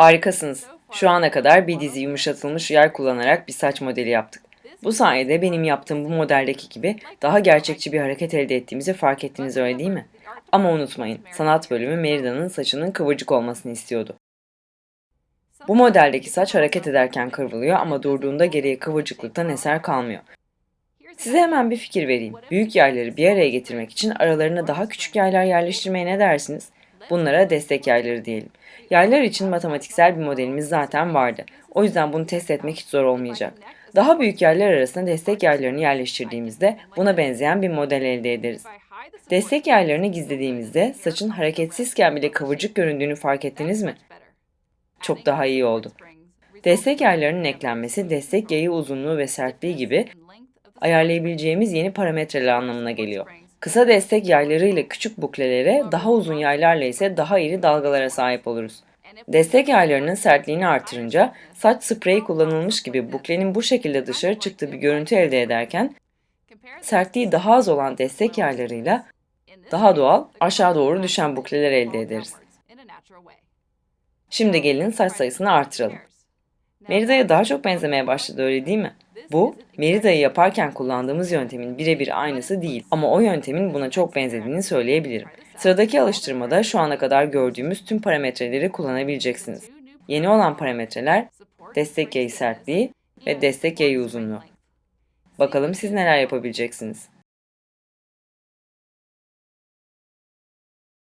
Harikasınız. Şu ana kadar bir dizi yumuşatılmış yay kullanarak bir saç modeli yaptık. Bu sayede benim yaptığım bu modeldeki gibi daha gerçekçi bir hareket elde ettiğimizi fark ettiniz öyle değil mi? Ama unutmayın, sanat bölümü Merida'nın saçının kıvırcık olmasını istiyordu. Bu modeldeki saç hareket ederken kıvrılıyor ama durduğunda geriye kıvırcıklıktan eser kalmıyor. Size hemen bir fikir vereyim. Büyük yayları bir araya getirmek için aralarına daha küçük yaylar yerleştirmeye ne dersiniz? Bunlara destek yayları diyelim. Yaylar için matematiksel bir modelimiz zaten vardı. O yüzden bunu test etmek hiç zor olmayacak. Daha büyük yaylar arasına destek yaylarını yerleştirdiğimizde buna benzeyen bir model elde ederiz. Destek yaylarını gizlediğimizde saçın hareketsizken bile kıvırcık göründüğünü fark ettiniz mi? Çok daha iyi oldu. Destek yaylarının eklenmesi destek yayı uzunluğu ve sertliği gibi ayarlayabileceğimiz yeni parametreler anlamına geliyor. Kısa destek yayları ile küçük buklelere, daha uzun yaylarla ise daha iri dalgalara sahip oluruz. Destek yaylarının sertliğini artırınca saç spreyi kullanılmış gibi buklenin bu şekilde dışarı çıktığı bir görüntü elde ederken sertliği daha az olan destek yaylarıyla daha doğal aşağı doğru düşen bukleler elde ederiz. Şimdi gelin saç sayısını artıralım. Merida'ya daha çok benzemeye başladı öyle değil mi? Bu, Merida'yı yaparken kullandığımız yöntemin birebir aynısı değil ama o yöntemin buna çok benzediğini söyleyebilirim. Sıradaki alıştırmada şu ana kadar gördüğümüz tüm parametreleri kullanabileceksiniz. Yeni olan parametreler destek yayı sertliği ve destek yayı uzunluğu. Bakalım siz neler yapabileceksiniz.